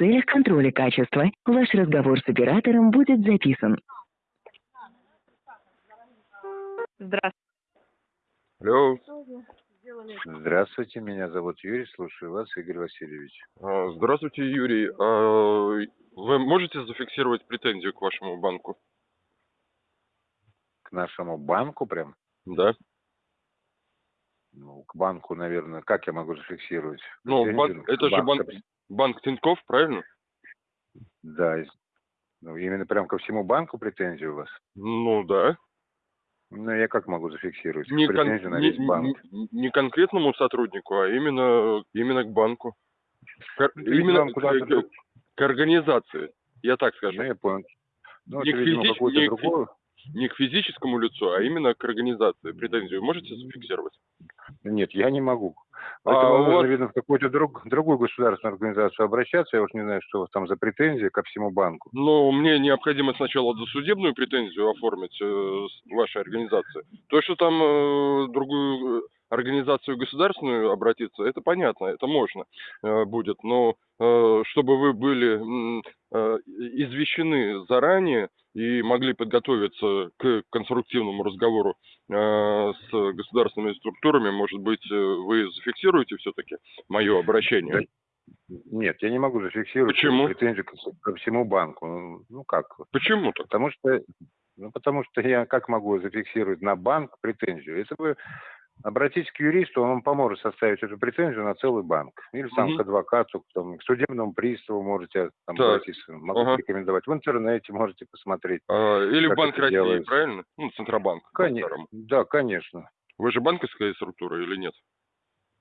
целях контроля качества ваш разговор с оператором будет записан. Здравствуйте. Алло, Здравствуйте, меня зовут Юрий, слушаю вас, Игорь Васильевич. а, здравствуйте, Юрий. А, Вы можете зафиксировать претензию к вашему банку? К нашему банку прям? Да. Ну, к банку, наверное, как я могу зафиксировать? Ну, Претензию банк, к это же банк? Банк Тинькофф, правильно? Да, ну, именно прям ко всему банку претензии у вас? Ну да. Ну, я как могу зафиксировать Не, кон- претензию на не- весь банк? не- не конкретному сотруднику, а именно, именно к банку. К- Ну, именно к, к- к организации, я так скажу. Ну, я понял. Ну, Не это, к видимо, какое-то не другое. Не к физическому лицу, а именно к организации. Претензию можете зафиксировать? Нет, я не могу. А Поэтому у нужно, вас- видно, в какую-то друг, другую государственную организацию обращаться. Я уж не знаю, что у вас там за претензии ко всему банку. Но мне необходимо сначала досудебную претензию оформить э, вашей организации. То, что там э, другую э, организацию государственную обратиться, это понятно, это можно э, будет. Но э, чтобы вы были э, извещены заранее и могли подготовиться к конструктивному разговору э, с государственными структурами, может быть, э, вы зафиксируете все-таки мое обращение? Нет, я не могу зафиксировать Почему? претензию ко, всему банку. Ну, Ну, как? Почему так? Потому что, ну, потому что я как могу зафиксировать на банк претензию? Если вы обратитесь к юристу, он вам поможет составить эту претензию на целый банк. Или там Мгм. к адвокату, там, к судебному приставу можете там, Так. обратиться. Могу Ага. рекомендовать. В интернете можете посмотреть. А, Или в Банк России, делается? правильно? Ну, Центробанк. Конечно. Да, конечно. Вы же банковская структура или нет?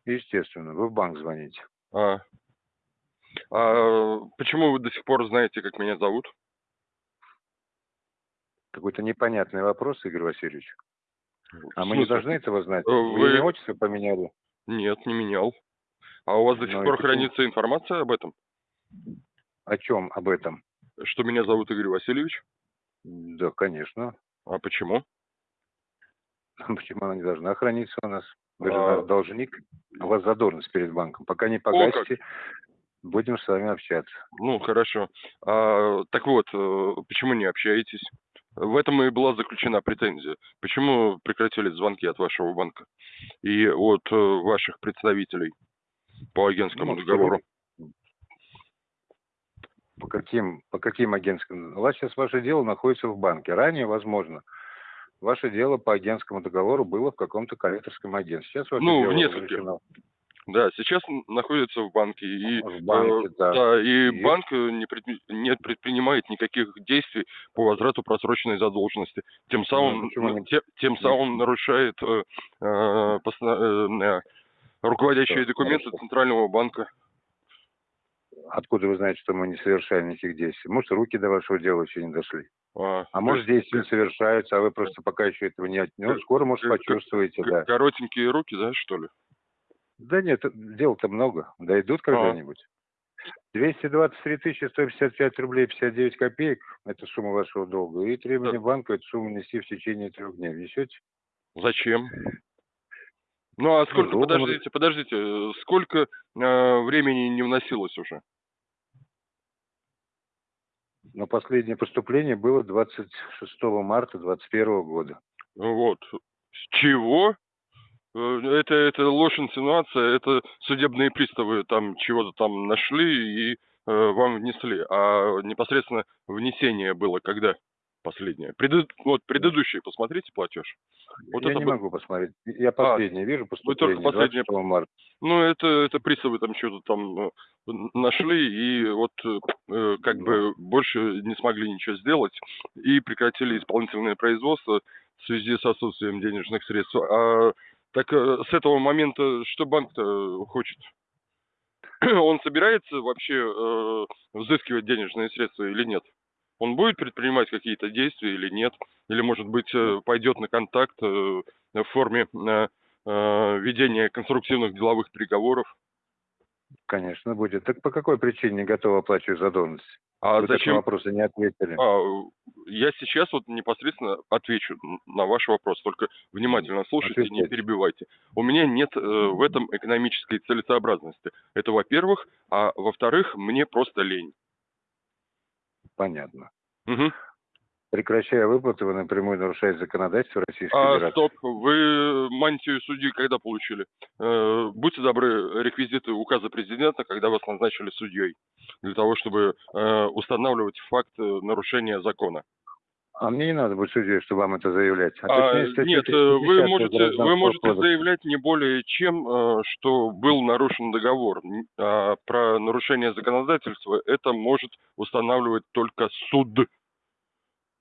Естественно. Вы в банк звоните. А. А почему вы до сих пор знаете, как меня зовут? Какой-то непонятный вопрос, Игорь Васильевич. А мы не должны этого знать. Э, Вы, вы- имя, отчество поменяли? Нет, не менял. А у вас до сих Ну и пор почему? хранится информация об этом? О чем об этом? Что меня зовут Игорь Васильевич? Да, конечно. А почему? Почему она не должна храниться у нас? Вы же А. наш должник. У вас задолженность перед банком. Пока не погасите, будем с вами общаться. Ну, хорошо. А, так вот, э, почему не общаетесь? В этом и была заключена претензия. Почему прекратили звонки от вашего банка и от э, ваших представителей по агентскому Ну, договору? По каким, по каким агентским? У вас сейчас ваше дело находится в банке. Ранее, возможно, ваше дело по агентскому договору было в каком-то коллекторском агентстве. Сейчас ваше Ну, дело в нескольких. разрешено Да, сейчас находится в банке. И, в банке, э, да. и, И- банк э, не, предпри- не предпринимает никаких действий по возврату просроченной задолженности. Тем самым, почему не- те- тем самым нарушает э, э, поста- э, э, руководящие Что документы нарушает? Центрального банка. Откуда вы знаете, что мы не совершаем никаких действий? Может, руки до вашего дела еще не дошли? А, А может, есть действия совершаются, а вы просто пока еще этого не... от- Ну, скоро, может, почувствуете, да. коротенькие руки, да, что ли? Да нет, дел-то много. Дойдут А. когда-нибудь. 223 тысячи 155 рублей 59 копеек – это сумма вашего долга. И требование банка – это сумму нести в течение трех дней. Внесете? Зачем? Ну а сколько, долго мы- подождите, подождите, сколько э, времени не вносилось уже? Но последнее поступление было 26 марта 2021 года. Вот. С чего? Э, Это, это ложь инсинуация, это судебные приставы там чего-то там нашли и э, вам внесли. А непосредственно внесение было когда последнее? Преду- Вот предыдущий, посмотрите платеж. Вот я это не был- могу посмотреть. Я последнее вижу только поступление последнее 26 марта. Ну, это, это приставы там что-то там э, нашли, и вот э, как бы больше не смогли ничего сделать, и прекратили исполнительное производство в связи с отсутствием денежных средств. А Так э, с этого момента что банк-то хочет? Он собирается вообще э, взыскивать денежные средства или нет? Он будет предпринимать какие-то действия или нет? Или, может быть, э, пойдет на контакт э, в форме э, э, ведения конструктивных деловых переговоров? Конечно, будет. Так по какой причине не готовы оплачивать задолженность? А на зачем? вопросы не ответили. А, я сейчас вот непосредственно отвечу на ваш вопрос, только внимательно слушайте, не Отвечайте. перебивайте. У меня нет э, в этом экономической целесообразности. Это во-первых, а во-вторых, мне просто лень. Понятно. Мгм. Прекращая выплаты, вы напрямую нарушаете законодательство Российской А, Федерации. стоп, вы мантию судьи когда получили? Э, будьте добры, реквизиты указа президента, когда вас назначили судьей, для того, чтобы э, устанавливать факт э, нарушения закона. А мне не надо быть судьей, чтобы вам это заявлять. А, точнее, статью нет, э, вы 310 можете, вы можете кодекса. заявлять не более чем, э, что был нарушен договор. А про нарушение законодательства это может устанавливать только суд.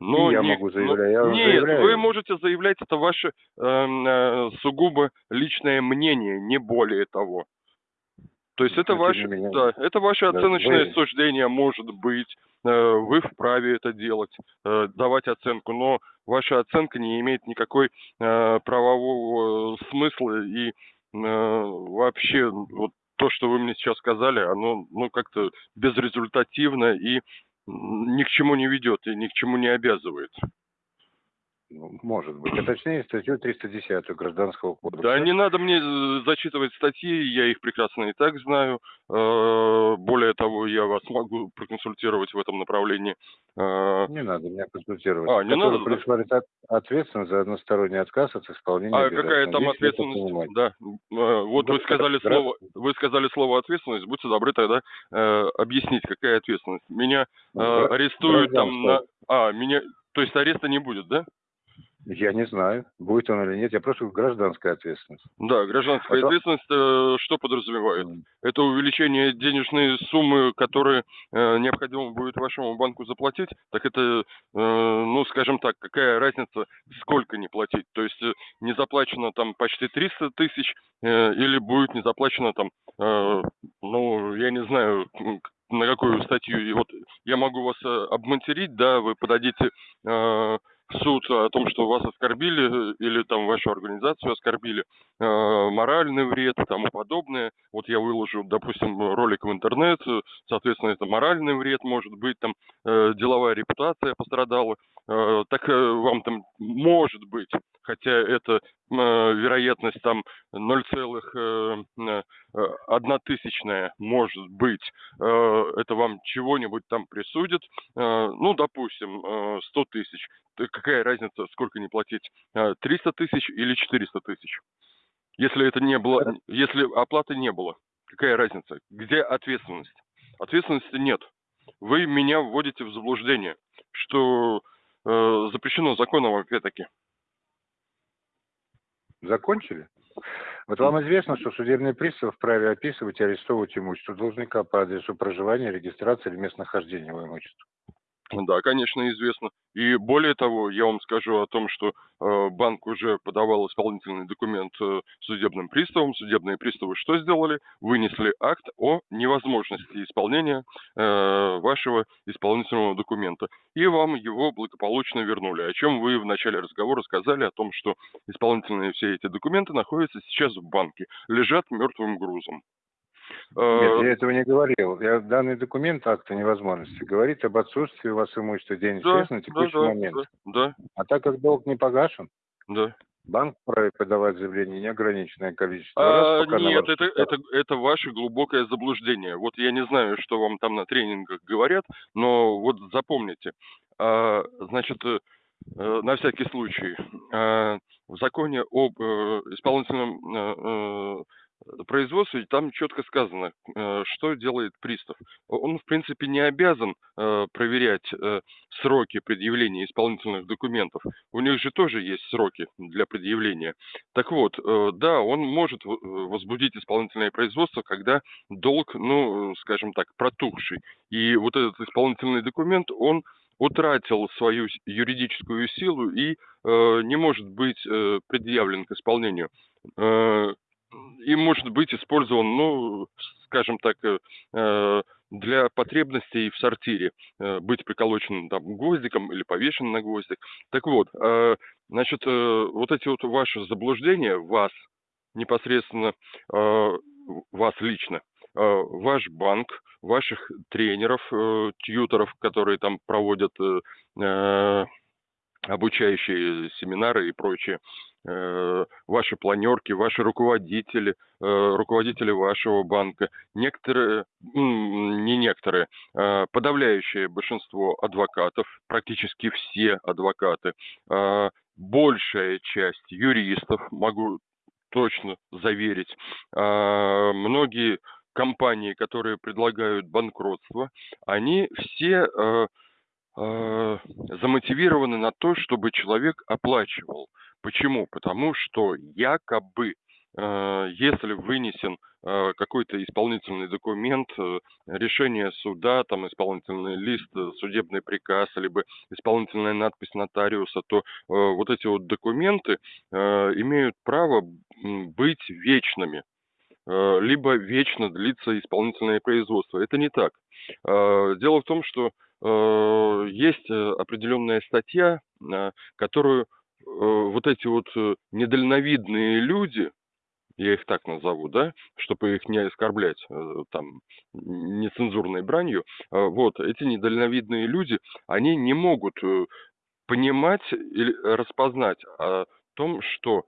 Но И я не- могу но- заявлять. Я нет, заявляю. вы можете заявлять, это ваше эм, э, сугубо личное мнение, не более того. То есть это Ну, тем ваше, не менее. да, это ваше Да, оценочное вы- суждение может быть. Э, Вы вправе это делать, э, давать оценку, но ваша оценка не имеет никакой э, правового смысла и э, вообще вот то, что вы мне сейчас сказали, оно ну как-то безрезультативно и ни к чему не ведет и ни к чему не обязывает. Может быть. А точнее, статью 310 Гражданского кодекса. Да не надо мне э, зачитывать статьи, я их прекрасно и так знаю. Э, Более того, я вас могу проконсультировать в этом направлении. Э, Не надо меня консультировать. А, не надо, да? предусматривает от- ответственность за односторонний отказ от исполнения А какая там это ответственность? Да. Вот Да, вы сказали да. слово, вы сказали слово ответственность. Будьте добры тогда объяснить, какая ответственность. Меня арестуют там на, а меня, то есть ареста не будет, да? Я не знаю, будет он или нет. Я говорю, гражданская ответственность. Да, гражданская А ответственность э, что подразумевает? М. Это увеличение денежной суммы, которую э, необходимо будет вашему банку заплатить, так это, э, ну, скажем так, какая разница, сколько не платить? То есть э, не заплачено там почти 300 тысяч э, или будет не заплачено там, э, ну, я не знаю, на какую статью. И вот я могу вас э, обматерить, да, вы подадите э, суд о том, что вас оскорбили э, или там вашу организацию оскорбили, э, моральный вред и тому подобное. Вот я выложу, допустим, ролик в интернет, э, соответственно, это моральный вред, может быть, там деловая репутация пострадала. Э, так э, вам там может быть, хотя это э, вероятность там 0,1 тысячная может быть, это вам чего-нибудь там присудит, ну, допустим, э, 100 тысяч. Какая разница, сколько не платить, э, 300 тысяч или 400 тысяч? Если это не было, если оплаты не было, какая разница? Где ответственность? Ответственности нет. Вы меня вводите в заблуждение, что запрещено законом опять-таки. Закончили? Вот вам известно, что судебный пристав вправе описывать и арестовывать имущество должника по адресу проживания, регистрации или местонахождения его имущества. Да, конечно, известно. И более того, я вам скажу о том, что э, банк уже подавал исполнительный документ э, судебным приставам. Судебные приставы что сделали? Вынесли акт о невозможности исполнения э, вашего исполнительного документа. И вам его благополучно вернули. О чем вы в начале разговора сказали, о том, что исполнительные все эти документы находятся сейчас в банке, лежат мертвым грузом. Э, Нет, я этого не говорил. Я, данный документ акта невозможности говорит об отсутствии у вас имущества денег да, средств на да, текущий да, момент. да, А так как долг не погашен, да. банк вправе подавать заявление неограниченное количество А, раз, нет, это, это, это ваше глубокое заблуждение. Вот я не знаю, что вам там на тренингах говорят, но вот запомните. А, значит, э, э, на всякий случай, в законе об э, исполнительном э, э, производстве там четко сказано, э, что делает пристав. Он, в принципе, не обязан э, проверять э, сроки предъявления исполнительных документов. У них же тоже есть сроки для предъявления. Так вот, да, он может возбудить исполнительное производство, когда долг, ну, скажем так, протухший. И вот этот исполнительный документ, он утратил свою юридическую силу и э, не может быть э, предъявлен к исполнению. э, и может быть использован, ну, скажем так, э, э, для потребностей в сортире, э, быть приколоченным там гвоздиком или повешенным на гвоздик. Так вот, значит, вот эти вот ваши заблуждения, вас, непосредственно вас лично, ваш банк, ваших тренеров, тьюторов, которые там проводят обучающие семинары и прочее, ваши планерки, ваши руководители, э, руководители вашего банка, некоторые, не некоторые, э, подавляющее большинство адвокатов, практически все адвокаты, большая часть юристов, могу точно заверить, многие компании, которые предлагают банкротство, они все э, замотивированы на то, чтобы человек оплачивал. Почему? Потому что якобы, э, если вынесен э, какой-то исполнительный документ, э, решение суда, там исполнительный лист, судебный приказ, либо исполнительная надпись нотариуса, то вот эти вот документы имеют право быть вечными либо вечно длится исполнительное производство. Это не так. Дело в том, что есть определенная статья, которую вот эти вот недальновидные люди, я их так назову, да, чтобы их не оскорблять там нецензурной бранью, вот, эти недальновидные люди, они не могут понимать или распознать о том, что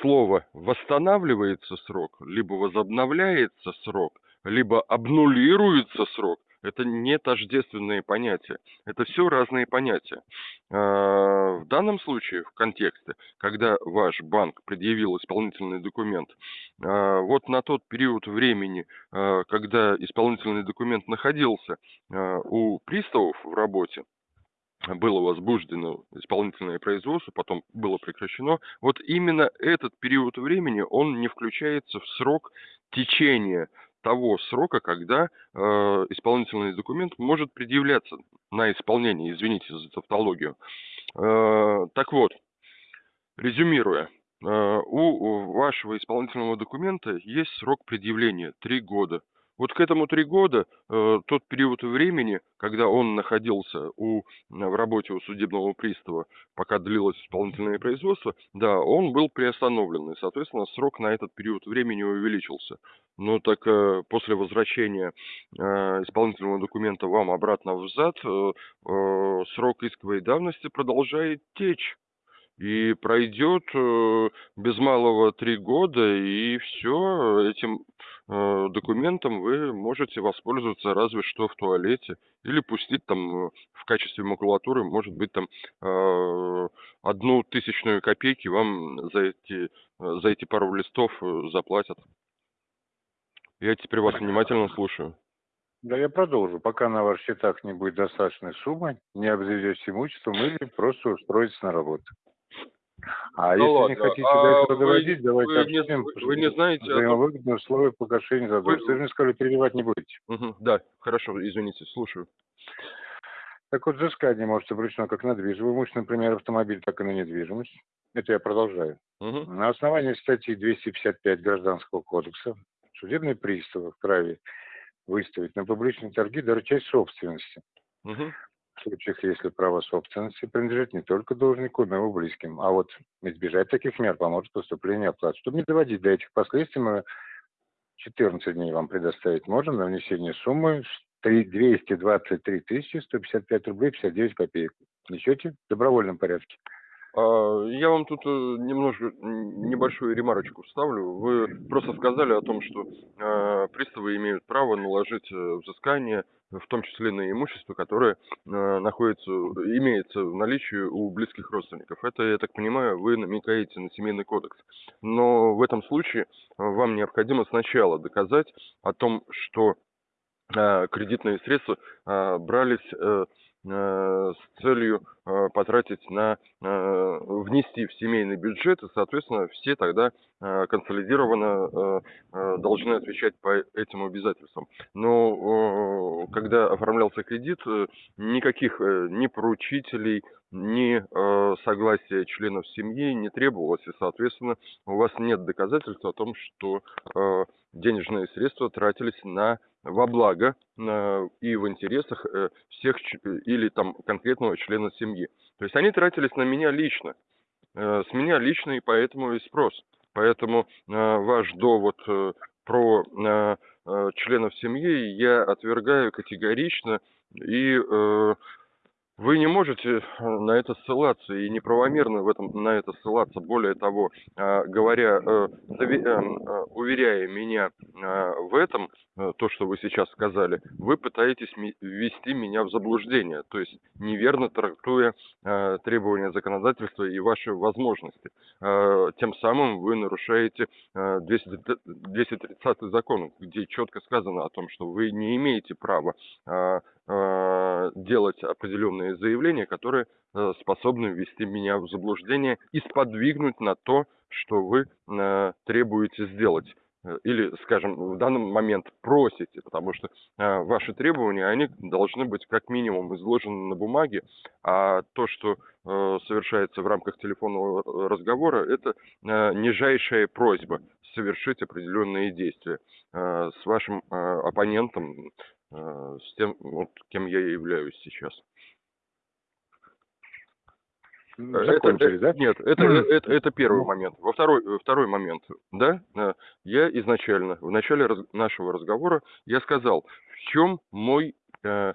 слово «восстанавливается срок», либо «возобновляется срок», либо «обнулируется срок», это не тождественные понятия. Это все разные понятия. А, в данном случае, в контексте, когда ваш банк предъявил исполнительный документ, а, вот на тот период времени, а, когда исполнительный документ находился у приставов в работе, было возбуждено исполнительное производство, потом было прекращено. Вот именно этот период времени, он не включается в срок течения того срока, когда э, исполнительный документ может предъявляться на исполнение, извините за тавтологию. Э, так вот, резюмируя, э, у вашего исполнительного документа есть срок предъявления 3 года. Вот к этому три года, э, тот период времени, когда он находился у, в работе у судебного пристава, пока длилось исполнительное производство, да, он был приостановлен, и, соответственно, срок на этот период времени увеличился. Но так э, после возвращения э, исполнительного документа вам обратно в ЗАД, срок исковой давности продолжает течь и пройдет э, без малого три года, и все, этим документом вы можете воспользоваться разве что в туалете, или пустить там э, в качестве макулатуры, может быть, там одну тысячную копейки вам за эти, за эти пару листов заплатят. Я теперь вас внимательно слушаю. Да, я продолжу. Пока на ваших счетах не будет достаточной суммы, не обзаведетесь имуществом или просто устроитесь на работу. А ну, если ладно. не хотите а до этого доводить, давайте вы обсудим. Не, вы не знаете... Взаимовыгодные условия погашения задолженности. Вы... вы же сказали, переливать не будете. Угу, да, хорошо, извините, слушаю. Так вот, взыскание может быть обречено как на движимое имущество, например, автомобиль, так и на недвижимость. Это я продолжаю. Угу. На основании статьи 255 Гражданского кодекса судебный пристав вправе выставить на публичные торги даже часть собственности. Угу в случаях, если право собственности принадлежит не только должнику, но и его близким. А вот избежать таких мер поможет поступление оплаты. Чтобы не доводить до этих последствий, мы 14 дней вам предоставить можем на внесение суммы 223 155 рублей 59 копеек. Несете в добровольном порядке. А, я вам тут э, немножко небольшую ремарочку вставлю. Вы просто сказали о том, что э, приставы имеют право наложить э, взыскание, в том числе на имущество, которое находится, имеется в наличии у близких родственников. Это, я так понимаю, вы намекаете на семейный кодекс. Но в этом случае вам необходимо сначала доказать о том, что кредитные средства брались Э, с целью э, потратить на э, внести в семейный бюджет, и, соответственно, все тогда консолидированно должны отвечать по этим обязательствам. Но когда оформлялся кредит, никаких ни поручителей, ни э, согласия членов семьи не требовалось, и, соответственно, у вас нет доказательств о том, что э, денежные средства тратились на во благо э, и в интересах э, всех или там конкретного члена семьи. То есть они тратились на меня лично, э, с меня лично, и поэтому и спрос. Поэтому э, ваш довод э, про э, э, членов семьи я отвергаю категорично и э, вы не можете э, на это ссылаться и неправомерно в этом, на это ссылаться. Более того, а, говоря, э, эм, э, уверяя меня в этом, то, что вы сейчас сказали, вы пытаетесь ввести меня в заблуждение, то есть неверно трактуя требования законодательства и ваши возможности. Тем самым вы нарушаете 230 закон, где четко сказано о том, что вы не имеете права делать определенные заявления, которые э, способны ввести меня в заблуждение и сподвигнуть на то, что вы э, требуете сделать э, или, скажем, в данный момент просите, потому что э, ваши требования, они должны быть как минимум изложены на бумаге, а то, что э, совершается в рамках телефонного разговора, это э, нижайшая просьба совершить определенные действия. Э, с вашим э, оппонентом Э, с тем, вот, кем я являюсь сейчас. Закончили, это, да? Нет, это, это, это первый момент. Во второй, э, второй момент, да, я изначально, в начале раз, нашего разговора, я сказал, в чем мой э,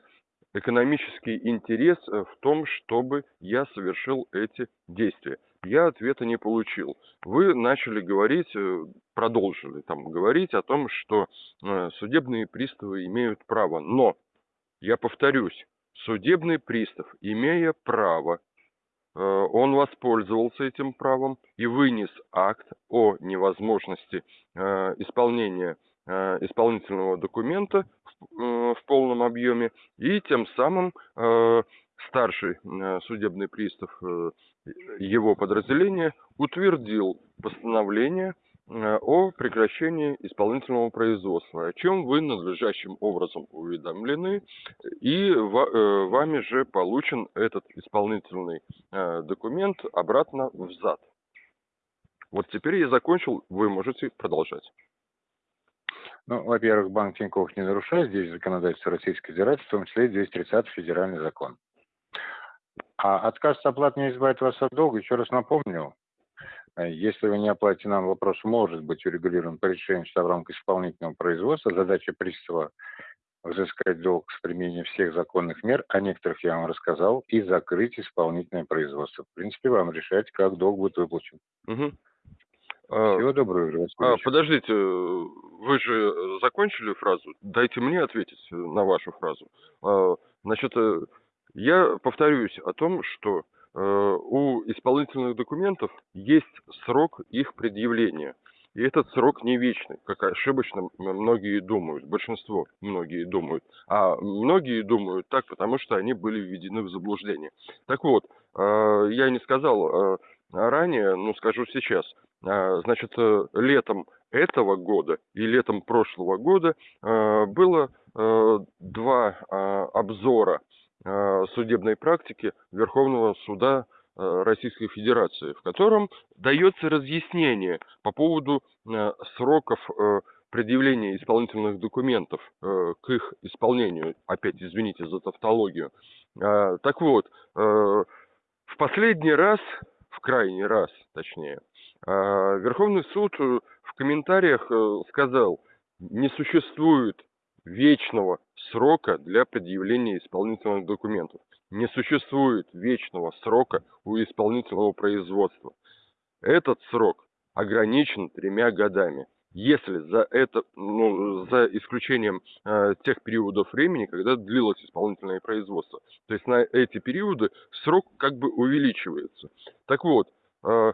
экономический интерес в том, чтобы я совершил эти действия я ответа не получил. Вы начали говорить, э, продолжили там говорить о том, что э, судебные приставы имеют право. Но, я повторюсь, судебный пристав, имея право, э, он воспользовался этим правом и вынес акт о невозможности исполнения исполнительного документа в полном объеме. И тем самым старший судебный пристав его подразделение утвердил постановление э, о прекращении исполнительного производства, о чем вы надлежащим образом уведомлены, и э, вами же получен этот исполнительный э, документ обратно в ЗАД. Вот теперь я закончил, вы можете продолжать. Ну, во-первых, Банк Тинькофф не нарушает здесь законодательство Российской Федерации, в том числе 230 федеральный закон. А отказ от оплаты не избавит вас от долга. Еще раз напомню, э, если вы не оплатите нам, вопрос может быть урегулирован по решению суда в рамках исполнительного производства. Задача пристава взыскать долг с применением всех законных мер, о некоторых я вам рассказал, и закрыть исполнительное производство. В принципе, вам решать, как долг будет выплачен. Угу. Всего доброго. А, подождите, вы же закончили фразу? Дайте мне ответить на вашу фразу. А, значит, э, я повторюсь о том, что э, у исполнительных документов есть срок их предъявления. И этот срок не вечный, как ошибочно многие думают, большинство многие думают. А многие думают так, потому что они были введены в заблуждение. Так вот, э, я не сказал э, ранее, но скажу сейчас. Э, значит, э, летом этого года и летом прошлого года э, было э, два э, обзора Э, судебной практики Верховного суда э, Российской Федерации, в котором дается разъяснение по поводу э, сроков предъявления исполнительных документов к их исполнению. Опять извините за тавтологию. Так вот, в последний раз, в крайний раз точнее, Верховный суд в комментариях сказал, не существует вечного срока для предъявления исполнительных документов. Не существует вечного срока у исполнительного производства. Этот срок ограничен тремя годами. Если за это, ну, за исключением э, тех периодов времени, когда длилось исполнительное производство. То есть на эти периоды срок как бы увеличивается. Так вот, э, э,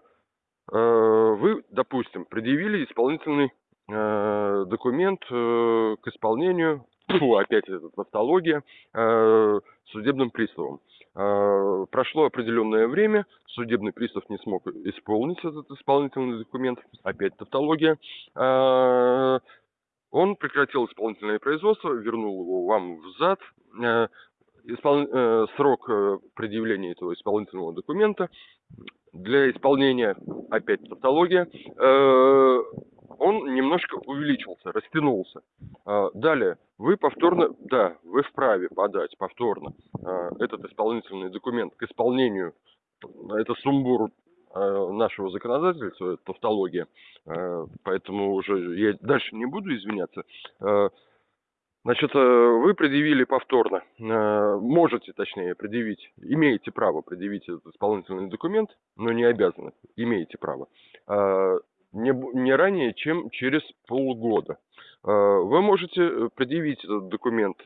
вы, допустим, предъявили исполнительный Э, документ э, к исполнению, фу, опять эта тавтология, э, судебным приставом. Прошло определенное время, судебный пристав не смог исполнить этот исполнительный документ, опять тавтология. Он прекратил исполнительное производство, вернул его вам в зад, испол... э, срок э, предъявления этого исполнительного документа. Для исполнения, опять тавтология, э, он немножко увеличился, растянулся. Э, далее, вы повторно, да, вы вправе подать повторно э, этот исполнительный документ к исполнению, это сумбур нашего законодательства, это тавтология, поэтому уже я дальше не буду извиняться. Значит, вы предъявили повторно, можете, точнее, предъявить, имеете право предъявить этот исполнительный документ, но не обязаны, имеете право, не, не ранее, чем через полгода. Вы можете предъявить этот документ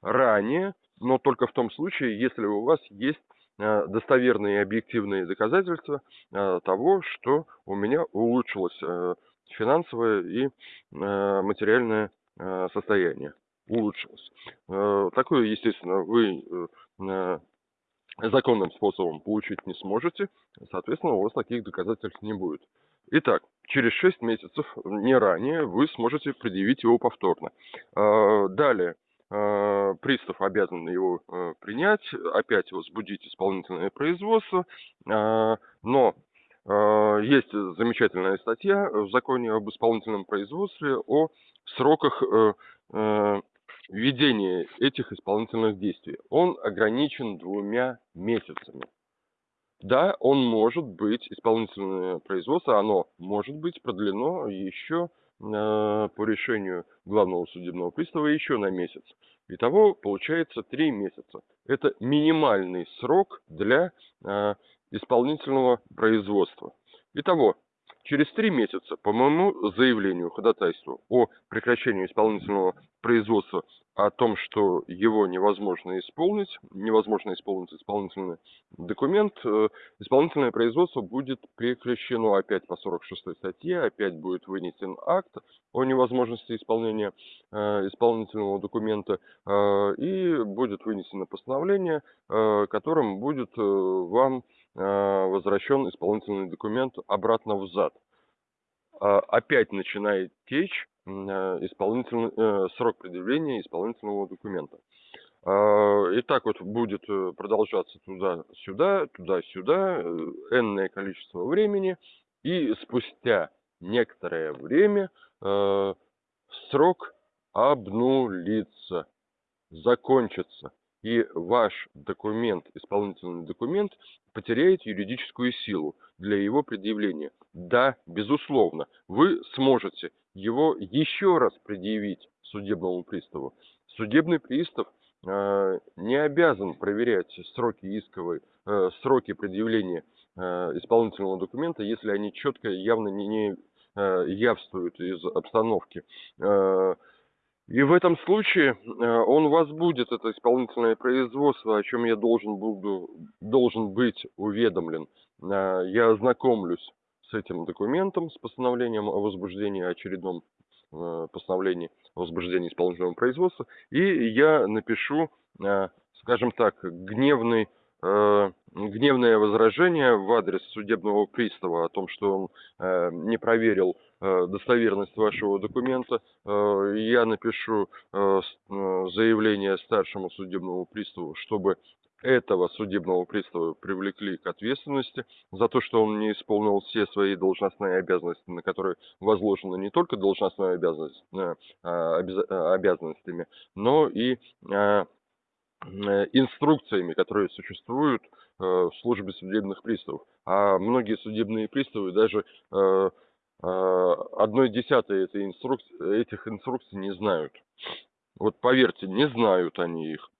ранее, но только в том случае, если у вас есть достоверные и объективные доказательства того, что у меня улучшилось финансовое и материальное состояние улучшилось. Э, такое, естественно, вы э, законным способом получить не сможете, соответственно, у вас таких доказательств не будет. Итак, через 6 месяцев, не ранее, вы сможете предъявить его повторно. Э, далее, пристав обязан его принять, опять возбудить исполнительное производство, но есть замечательная статья в законе об исполнительном производстве о сроках введение этих исполнительных действий, он ограничен двумя месяцами. Да, он может быть, исполнительное производство, оно может быть продлено еще э, по решению главного судебного пристава еще на месяц. Итого получается три месяца. Это минимальный срок для э, исполнительного производства. Итого, через три месяца по моему заявлению, ходатайству о прекращении исполнительного производства о том, что его невозможно исполнить, невозможно исполнить исполнительный документ, э, исполнительное производство будет прекращено опять по 46 статье, опять будет вынесен акт о невозможности исполнения э, исполнительного документа э, и будет вынесено постановление, которым будет вам возвращен исполнительный документ обратно в ЗАД. Опять начинает течь Э, исполнительный, э, срок предъявления исполнительного документа. А, и так вот будет э, продолжаться туда-сюда, туда-сюда, энное количество времени, и спустя некоторое время срок обнулится, закончится, и ваш документ, исполнительный документ, потеряет юридическую силу для его предъявления. Да, безусловно, вы сможете его еще раз предъявить судебному приставу. Судебный пристав э, не обязан проверять сроки исковой, э, сроки предъявления э, исполнительного документа, если они четко, явно не, не явствуют из обстановки. И в этом случае э, он возбудит это исполнительное производство, о чем я должен, буду, должен быть уведомлен. Э, я ознакомлюсь с этим документом, с постановлением о возбуждении, очередном э, постановлении о возбуждении исполнительного производства, и я напишу, скажем так, гневный гневное возражение в адрес судебного пристава о том, что он не проверил достоверность вашего документа, э, я напишу э, заявление старшему судебному приставу, чтобы этого судебного пристава привлекли к ответственности за то, что он не исполнил все свои должностные обязанности, на которые возложена не только должностная обязанность, а, обязанностями, но и инструкциями, которые существуют в службе судебных приставов. А многие судебные приставы даже одной десятой этой инструкции, этих инструкций не знают. Вот поверьте, не знают они их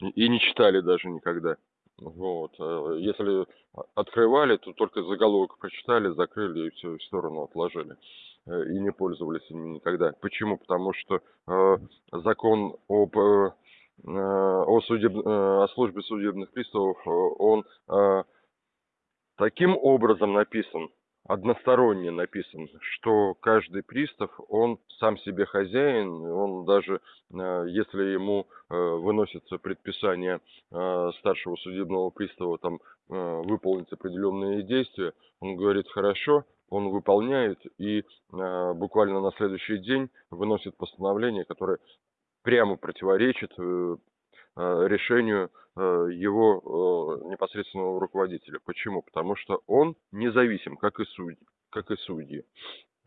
и не читали даже никогда. Вот. Э, если открывали, то только заголовок прочитали, закрыли и все в сторону отложили. Э, и не пользовались ими никогда. Почему? Потому что э, закон об э, о, судеб... о службе судебных приставов, он э, таким образом написан, односторонне написан, что каждый пристав, он сам себе хозяин, он даже, э, если ему э, выносится предписание э, старшего судебного пристава там выполнить определенные действия, он говорит хорошо, он выполняет и буквально на следующий день выносит постановление, которое прямо противоречит решению его непосредственного руководителя. Почему? Потому что он независим, как и судьи. Как и судьи.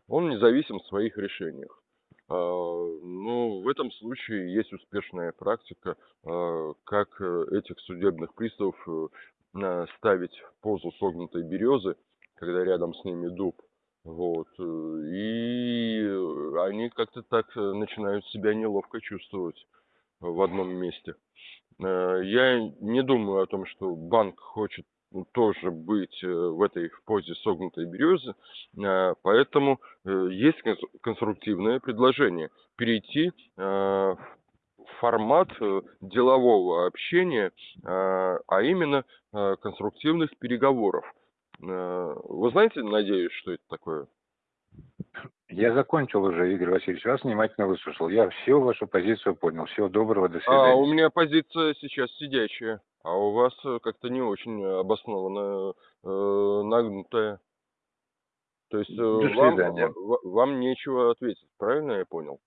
Он независим в своих решениях. Ну, в этом случае есть успешная практика, как этих судебных приставов ставить в позу согнутой березы, когда рядом с ними дуб, вот. Э, и они как-то так э, начинают себя неловко чувствовать в одном месте. Э, я не думаю о том, что банк хочет тоже быть в этой в позе согнутой березы, поэтому есть конструктивное предложение перейти в формат делового общения, а именно конструктивных переговоров. Э, вы знаете, надеюсь, что это такое? Я закончил уже, Игорь Васильевич, вас внимательно выслушал. Я всю вашу позицию понял. Всего доброго, до свидания. А у меня позиция сейчас сидячая, а у вас э, как-то не очень обоснованно э, нагнутая. То есть э, вам, вам нечего ответить, правильно я понял?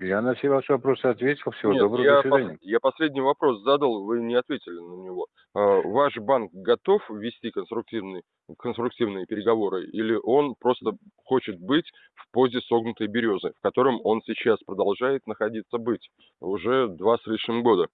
Я на все ваши вопросы ответил. Всего Нет, доброго, я до свидания. Пос, я последний вопрос задал, вы не ответили на него. А, ваш банк готов вести конструктивные, конструктивные переговоры или он просто хочет быть в позе согнутой березы, в котором он сейчас продолжает находиться быть уже два с лишним года?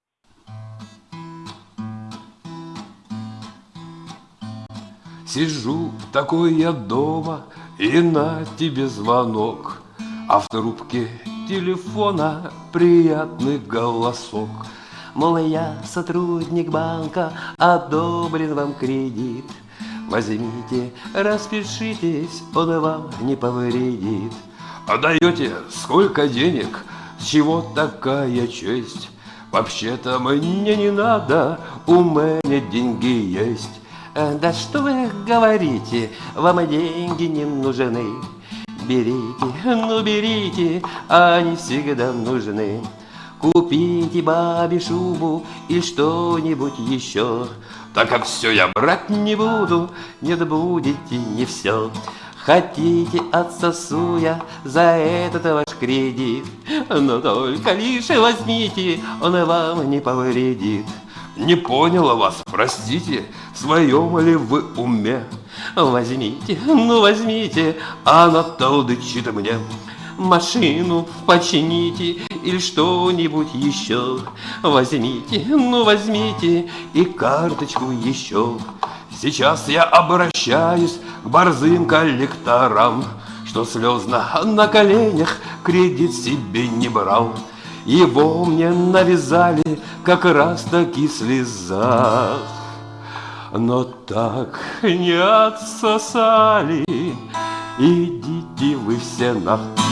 Сижу такой я дома, и на тебе звонок, а в трубке телефона приятный голосок. Мол, я сотрудник банка, одобрен вам кредит. Возьмите, распишитесь, он вам не повредит. А даете сколько денег, с чего такая честь? Вообще-то мне не надо, у меня деньги есть. Э, да что вы говорите, вам деньги не нужны. Берите, ну берите, они всегда нужны. Купите бабе шубу и что-нибудь еще. Так как все я брать не буду, нет, будете не все. Хотите отсосу я за этот ваш кредит, Но только лишь возьмите, он вам не повредит. Не поняла вас, простите, в своем ли вы уме? Возьмите, ну возьмите, она толдычит мне. Машину почините или что-нибудь еще. Возьмите, ну возьмите и карточку еще. Сейчас я обращаюсь к борзым коллекторам, Что слезно на коленях кредит себе не брал. Его мне навязали как раз таки слеза. Но так не отсосали, идите вы все нахуй.